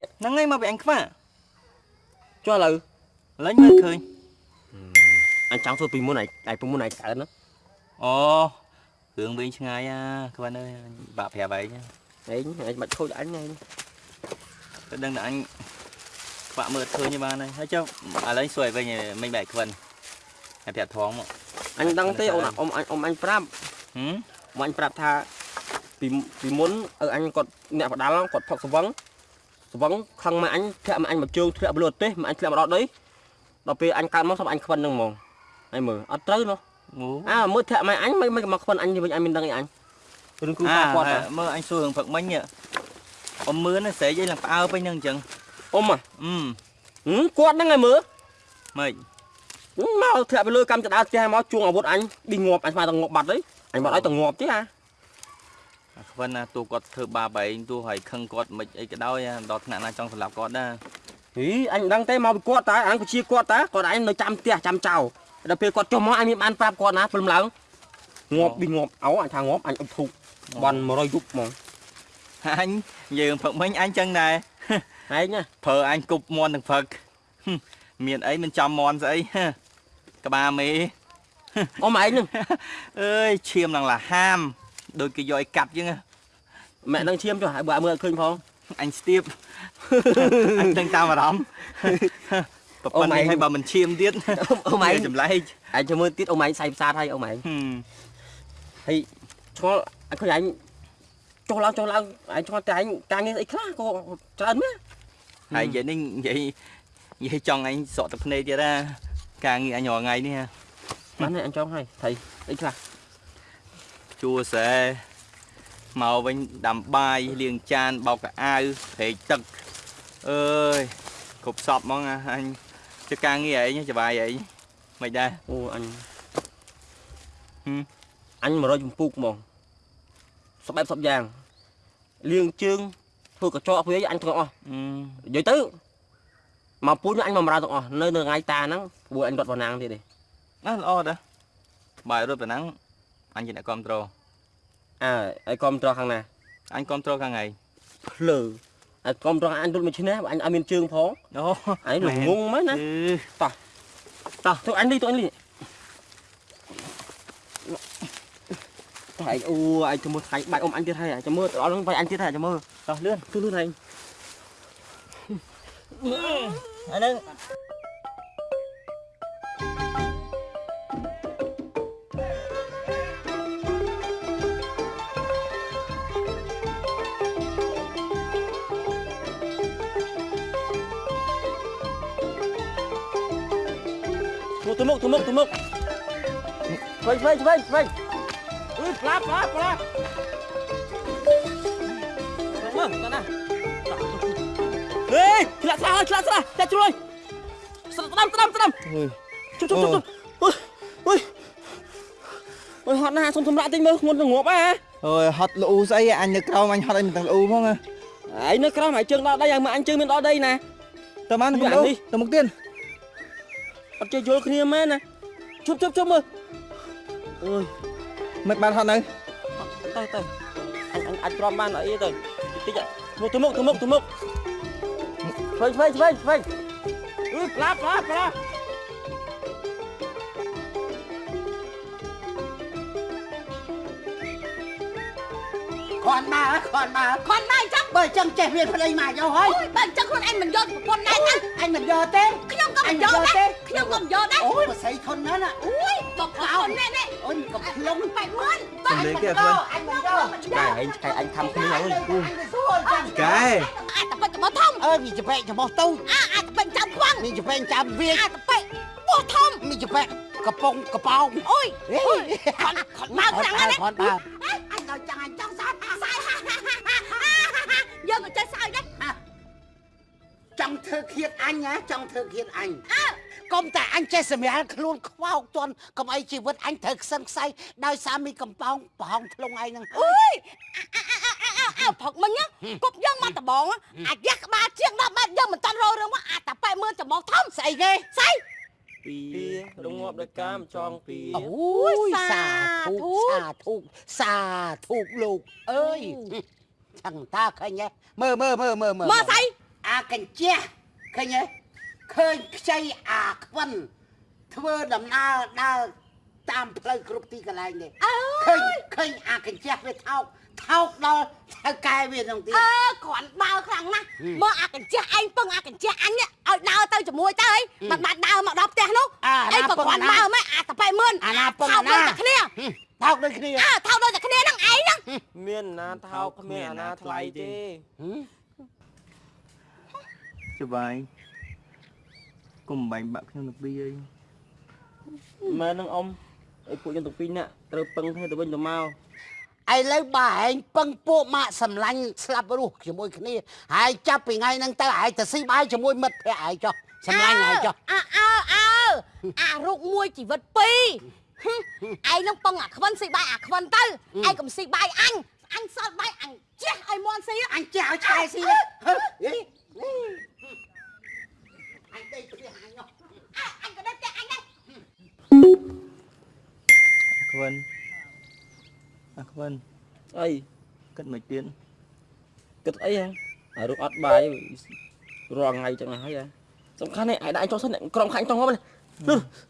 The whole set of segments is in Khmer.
ហ្នឹងហើយមកពីអញខ្វះចុះឥឡូវឥឡូវមើលឃើញអញចង់ធ្វើពីមុនឯងឯងពីមុនឯងកើតណាអូរឿងវិញឆ្ងាយអាខ្វះអើយអញបាក់ប្រាប់ឯងឯងឯងមិនខូចអញឯងទៅដឹងតែអញខ្វាក់មើលឃើញទេបានហើយហើយចុះឥឡូវសួរឲ្យវិញមិនបែកខ្វិនហើយប្រាប់ធំមកអញដឹងទេអូនអ៊ំអញអ៊ំអញប្រាប់ហឹមអ៊ំអញប្រាប់ថាពីពីមុនឪអញគាត់អ្នកបដាល់គាត់ផឹកស្វឹង ស្វឹងខឹងមកអញធ្លាក់មកអញមកជើងធ្លាក់បលូទេសមកអញធ្លាក់មកដល់ដីដល់ពេលអញកើតមកសម្រាប់អញខ្វិនហ្នឹងហ្មងហើយមើលអត់ត្រូវណោះអូអើមើលធ្លាក់មកអញមិនមិនមកខ្វិនអញវិញអញមានដឹងអីអញរឿងគ្រូអាប៉ាគាត់ហ៎មើលអញសួររឿងព្រឹកមិញនេះអ៊ំមឿនណាស្រែកអីឡើងផ្អើពេញហ្នឹងអញ្ចឹងអ៊ំហ៎អឺហឹមគាត់ហ្នឹងហើយមើលម៉េចហឹមមកធ្លាក់ទៅលើកម្មចដាផ្ទះមកជួងអាវុធអញឌីងាប់អញស្មានតែងាប់បាត់ហើយអញបាត់ឲ្យតែងាប់ទេអាអា ខ្វិនណាទូគាត់ធ្វើបាបឯងទូឲ្យខឹងគាត់មិនអីក៏ដោយអាដល់ថ្នាក់ណាចង់សម្លាប់គាត់ដែរហីអញមិនដឹងទេមកពីគាត់តើអញពជាគាត់តើគាត់អញនៅចាំផ្ទះចាំចៅដល់ពេលគាត់ចុះមកអញមានបានប្រាប់គាត់ណាព្រមឡើងងាប់ឌីងាប់អោអញថាងាប់អញអុបធូបបន់100យប់ហ្មងអញយើងព្រឹកមិញអញចឹងដែរឯងណាប្រើអញគប់មន់ទាំងព្រឹកហឹមមានអីមិនចំមន់ស្អីហ៎ក្បាលមេអ៊ំឯងហ្នឹងអើយឈាមឡើងលាហាម ដូចគេយកឲ្យកាត់ចឹងហ៎ម៉ែនឹងឈាមចុះហើយបើមើលអត់ឃើញផងអញស្ទាបអញដឹងតាមអារម្មណ៍ប្រពន្ធនេះឲ្យបើមិនឈាមទៀតអ៊ំឯងចម្លែកឯងចាំមើលទៀតអ៊ំឯងសៃផ្សាតហើយអ៊ំឯងហឹមឆ្ងល់អញឃើញឯងចុះឡើងចុះឡើងឯងឆ្ងល់តែឯងការងារអីខ្លះក៏ច្រើនមែនហើយនិយាយនេះនិយាយនិយាយចង់អញស្រក់ទឹកភ្នែកទៀតណាការងារអញរាល់ថ្ងៃនេះហ៎បានហើយអញចង់ហើយថៃអីខ្លះ ជួស្រែមកវិញដាំបាយលាងចានបោកកៅអៅព្រែកទឹកអើយគ្រប់សពហ្មងណាអញធ្វើការងារអីច្បាយអីមិនដែរអូអញហឹមអញ100ចម្ពុកហ្មងសបែបសពយ៉ាងលៀងជើងធ្វើកញ្ចក់ធ្វើអីអញទាំងអស់អឺនិយាយទៅមកពូជអញមកបម្រើទាំងអស់នៅនៅថ្ងៃតាហ្នឹងព្រោះអញរត់វណ្ណាងទៀតទេណាល្អដែរបាយរត់ប៉ុណ្ណឹងអញជាអ្នកគ្រប់ត្រូល អើឲ្យគ្រប់ត្រខាងណាអញគ្រប់ត្រូលខាងថ្ងៃភ្លើឲ្យគ្រប់ត្រអញរត់មួយឈ្នះអញឲ្យមានជើងផងអូអញល្ងងមែនណាអឺតោះទៅអញនេះទៅអញនេះតោះឯងអូឯងទៅមើលថ្ងៃបាច់អ៊ំអញទៀតហើយចាំមើលដល់ហ្នឹងបាច់អញទៀតហើយចាំមើលតោះលឿនទៅលឿនឯងអាហ្នឹង ទៅមុខទៅមុខទៅមុខវិញវិញវិញវិញអឺផ្លាផ្លាផ្លាមើលតោះណាហេឆ្លាក់ស្រាឆ្លាក់ស្រាចាក់ជ្រុយស្ដាំស្ដាំស្ដាំជុំជុំជុំអូយអូយអូយហត់ណាស់សុំសម្រាប់តិចមើលធ្ងន់ទៅងាប់ហ៎អូយហត់លូស្អីអញនៅក្រោមអញហត់អីមិនទាំងលូផងណាឯងនៅក្រោមហើយជើងដល់ដីហើយមើលអញជើងមានដល់ដីណាតើបាននេះទៅនេះទៅមុខទៀត អត់ចេះយល់គ្នាមែនណាជុំជុំជុំមើលអូយមិនបានហត់នៅទៅទៅអញអញអាចទ្រាំបានអីទៅតិចមកទៅមុខទៅមុខទៅមុខឆ្វេងឆ្វេងឆ្វេងឆ្វេងអឺផ្លាផ្លាផ្លាគ្រាន់មកគ្រាន់មកខនមកចឹងបើចឹងចេះវាប្តីមកយកហើយអូយបើអញ្ចឹងខ្លួនឯងមិនយកប្រពន្ធដែរណាអញមិនយកទេខ្ញុំក៏មិនយកដែរ ខ្ញុំក៏មិនយកដែរអូយបស្រីធន់ណាស់ណាអូយបកកោណែនេះអូយកំភ្លុងបែកមើលសំលេងទៀតខ្លួនអញមិនយកឆ្កែឯងឆ្កែអញខំគ្នាហើយអញទៅសួរចឹងកែអាចតពេចរបស់ធំអើមានចពេកច្បោះតូចអាអាចតពេចចាំខ្វាំងមានចពេកចាំវាចអាចតពេចបោះធំមានចពេកកំប៉ុងកប៉ោងអូយអេអូយខនខនមកចឹងណាគ្រាន់បើអញដល់ចឹងអញចង់សើចសើចយើងក៏ចេះសើចដែរចង់ធ្វើឃាតអញណាចង់ធ្វើឃាតអញអើ កុំតែអញចេះសម្រាលខ្លួនខ្វោកជន់កុំអីជីវិតអញត្រូវខ្សិនខ្សៃដោយសារមីកំប៉ោងប្រហោងធ្លុងឯងហ្នឹងអូយអើផឹកមិញគប់យើងមកដបងអាចយ៉ាក់ក្បាលជាង10ម៉ែត្រយើងមិនតាន់រោរឿងមកអាចតពេចមើលចំមកធំស្អីគេស្អីពីរងាប់ដោយកាមចងពីអូយសាធុសាធុសាធុលោកអើយចឹងតាឃើញទេមើលមើលមើលមើលមើលមកស្អីអអាកញ្ជះឃើញទេ ឃើញខ្ចីអាខ្វិនធ្វើដំណើរដើរតាមផ្លូវគ្រប់ទីកន្លែងនេះអើឃើញឃើញអាកញ្ជះវាថោកថោកដល់ថៅកែវាក្នុងទីអើគ្រាន់ដើរខ្លាំងណាស់មើលអាកញ្ចះឯងពឹងអាកញ្ចះអញនេះឲ្យដើរទៅជាមួយទៅអីមិនបាច់ដើរមកដល់ផ្ទះនោះអាអីណាក៏ពឹងគ្រាន់អាណាដើរមិនអាតប៉ែមឿនអាណាពឹងថោកអាណាដូចតែគ្នាថោកដូចគ្នាអើថោកដូចតែគ្នាហ្នឹងឯងហ្នឹងមានអាណាថោកគ្មានអាណាថ្លៃទេច្បាយ កុំបាញ់បាក់ខ្ញុំទៅពីអីមែននឹងអ៊ំអីពួកយើងទាំងពីរនាក់ត្រូវពឹងគ្នាទៅវិញទៅមកឥឡូវបើឯងពឹងពួកម៉ាក់សម្លាញ់ស្លាប់រស់ជាមួយគ្នាហើយចាប់ពីថ្ងៃហ្នឹងទៅឯងទៅស៊ីបាយជាមួយមិត្តភក្តិឯងចុះសម្លាញ់ឯងចុះអើអើអើអារូបមួយជីវិតពីរហឹមឯងនឹងពឹងអាខ្វិនស៊ីបាយអាខ្វិនទៅឯងកុំស៊ីបាយអញអញសល់បាយអញជះឲ្យមន់ស៊ីអញចេះឲ្យឆ្កែស៊ីហ៎ នអាខ្វិនអីគិតមិនទៀតគិតអីហ៎អារូបអត់បាយរាល់ថ្ងៃចឹងហើយហ៎សំខាន់នេះឯងដាក់អញចុះសិនអ្នកក្រុមខាញ់ចុះមកនេះខ្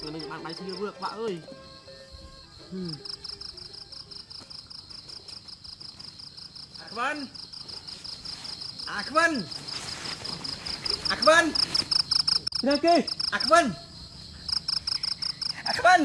គឺនឹងបានដៃឈ្លៀវខ្វាក់អើយអាខ្វិនអអាខ្វិនអាខ្វិនណាគេអាខ្វិនអាខ្វិន